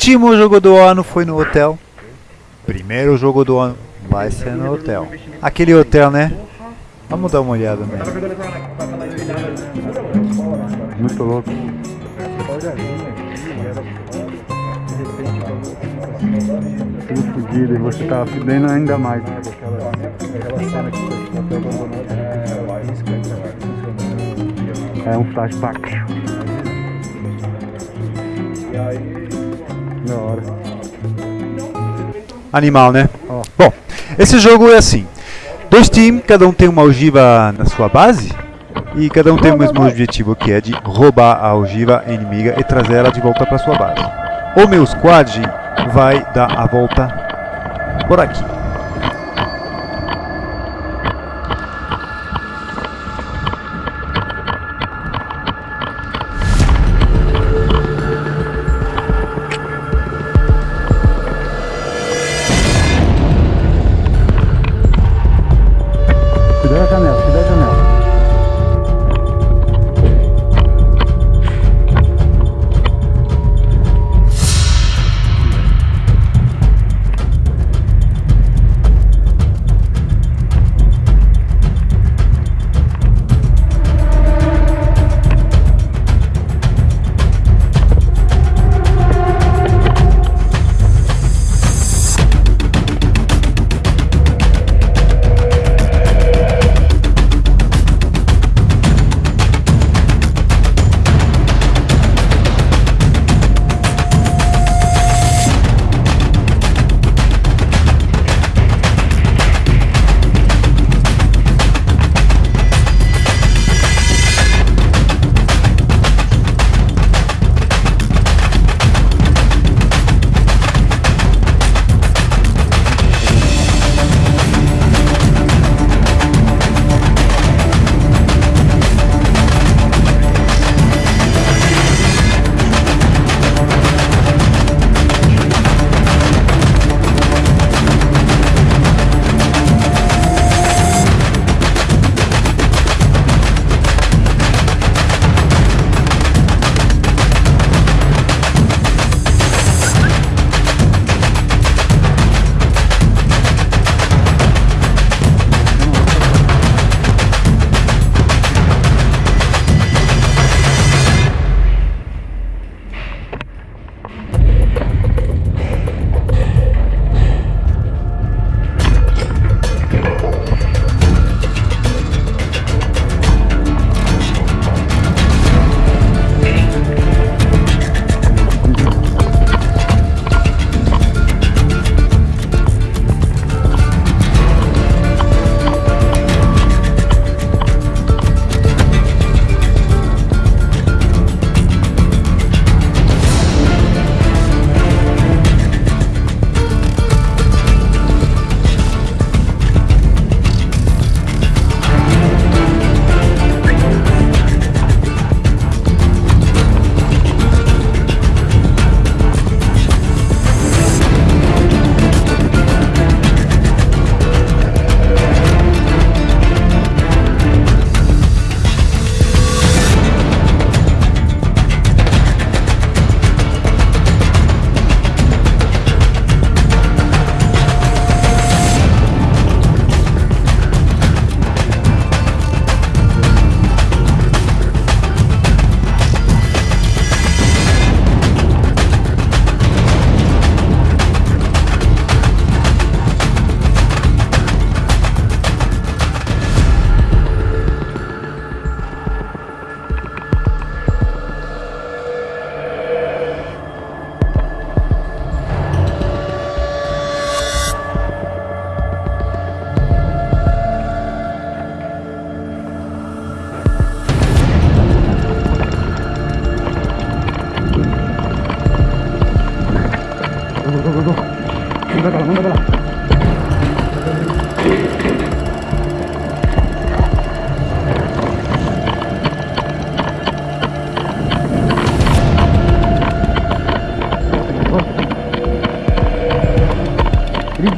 Último jogo do ano foi no hotel. Primeiro jogo do ano vai ser no hotel. Aquele hotel, né? Vamos dar uma olhada nele. Muito louco. Tudo fodido e você tá fudendo ainda mais. É um flashback. Da hora. Animal, né? Ó. Bom, esse jogo é assim. Dois times, cada um tem uma ogiva na sua base. E cada um tem o mesmo objetivo, que é de roubar a ogiva inimiga e trazer ela de volta para sua base. O meu squad vai dar a volta por aqui.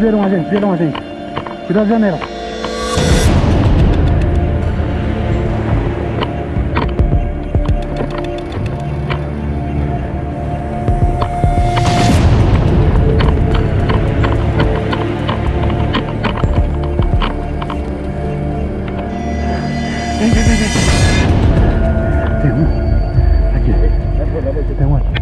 viram a gente, viram a gente. Cuidado a janela. Vem, vem, vem, vem. Tem um. Aqui. Tem um aqui.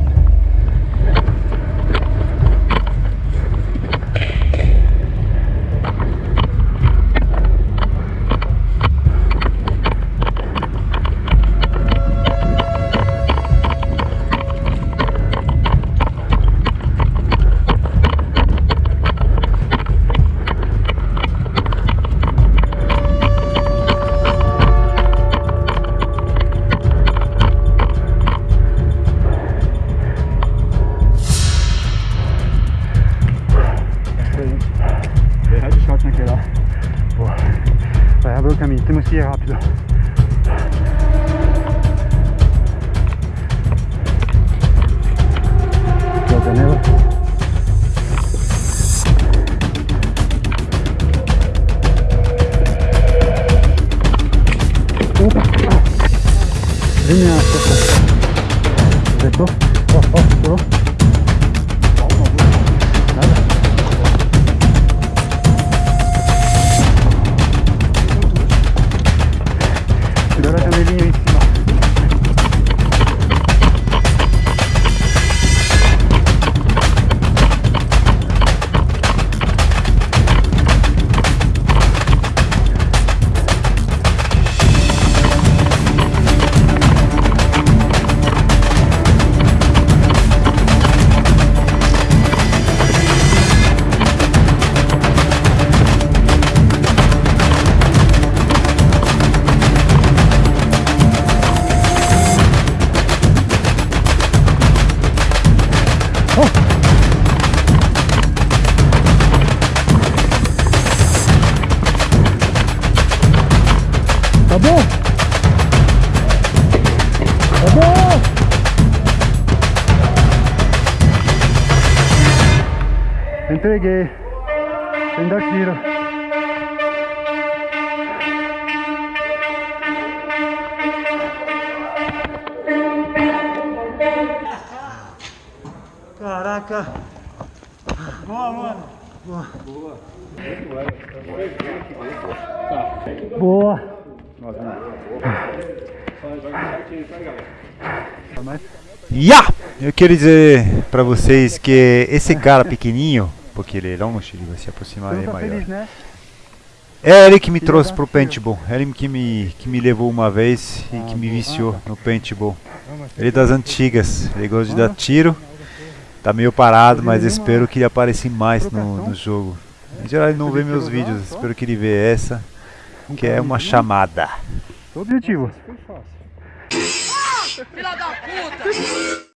pied rapido. Aquí lo tenemos. Opa. Vine a. Oh, oh, oh. Entreguei. Sem dar tiro. Caraca. Boa, mano. Boa! Ya! Eu quero dizer pra vocês que esse cara pequenininho, porque ele é longe, ele vai se aproximar, ele é não tá maior. feliz, né? É ele que me Que trouxe legal. pro paintball, é ele que me, que me levou uma vez e Ah, que me viciou no paintball. Ele é das antigas, ele gosta de dar tiro, tá meio parado, mas espero que ele apareça mais no, no jogo. Em geral ele não vê meus vídeos, espero que ele vê essa, que é uma chamada. Objetivo. Filha da puta!